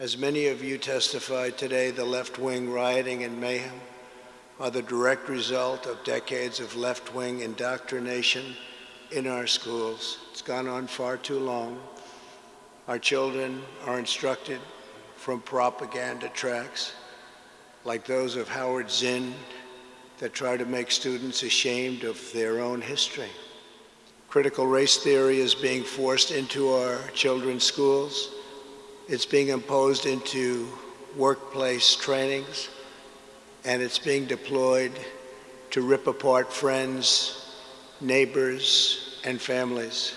As many of you testified today, the left-wing rioting and mayhem are the direct result of decades of left-wing indoctrination in our schools. It's gone on far too long. Our children are instructed from propaganda tracks like those of Howard Zinn that try to make students ashamed of their own history. Critical race theory is being forced into our children's schools. It's being imposed into workplace trainings, and it's being deployed to rip apart friends, neighbors, and families.